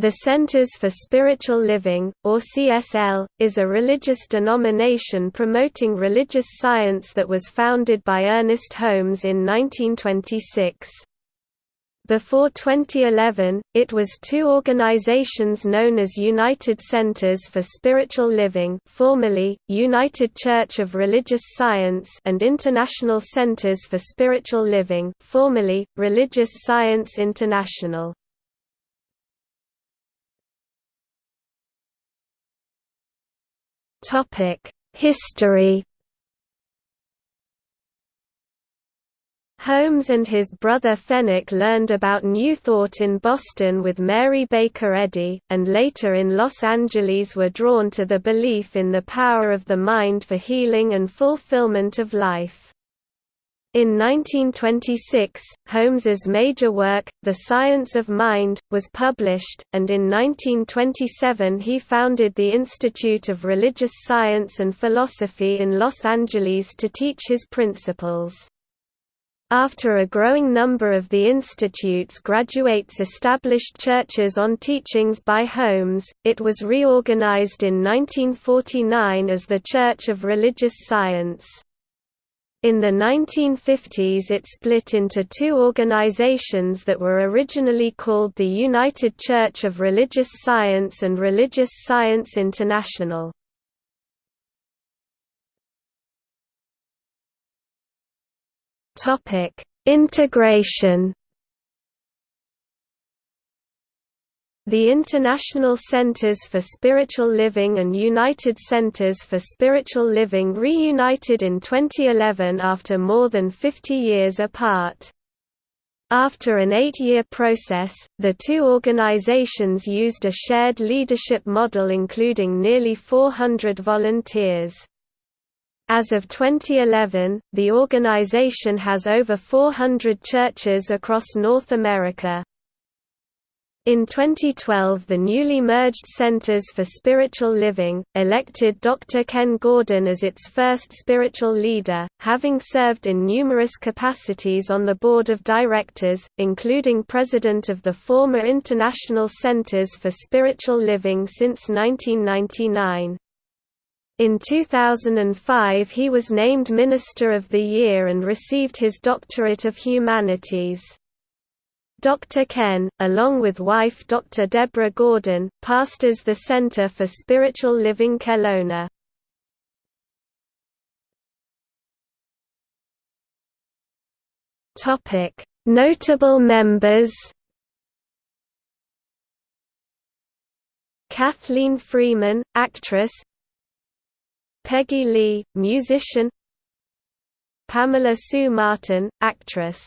The Centers for Spiritual Living, or CSL, is a religious denomination promoting religious science that was founded by Ernest Holmes in 1926. Before 2011, it was two organizations known as United Centers for Spiritual Living formerly, United Church of Religious Science and International Centers for Spiritual Living formerly, Religious Science International. History Holmes and his brother Fenwick learned about New Thought in Boston with Mary Baker Eddy, and later in Los Angeles were drawn to the belief in the power of the mind for healing and fulfillment of life. In 1926, Holmes's major work, The Science of Mind, was published, and in 1927 he founded the Institute of Religious Science and Philosophy in Los Angeles to teach his principles. After a growing number of the institute's graduates established churches on teachings by Holmes, it was reorganized in 1949 as the Church of Religious Science. In the 1950s it split into two organizations that were originally called the United Church of Religious Science and Religious Science International. Integration The International Centers for Spiritual Living and United Centers for Spiritual Living reunited in 2011 after more than 50 years apart. After an eight-year process, the two organizations used a shared leadership model including nearly 400 volunteers. As of 2011, the organization has over 400 churches across North America. In 2012 the newly merged Centers for Spiritual Living, elected Dr. Ken Gordon as its first spiritual leader, having served in numerous capacities on the board of directors, including president of the former International Centers for Spiritual Living since 1999. In 2005 he was named Minister of the Year and received his Doctorate of Humanities. Dr. Ken, along with wife Dr. Deborah Gordon, pastors the Center for Spiritual Living Kelowna. Notable members Kathleen Freeman, actress Peggy Lee, musician Pamela Sue Martin, actress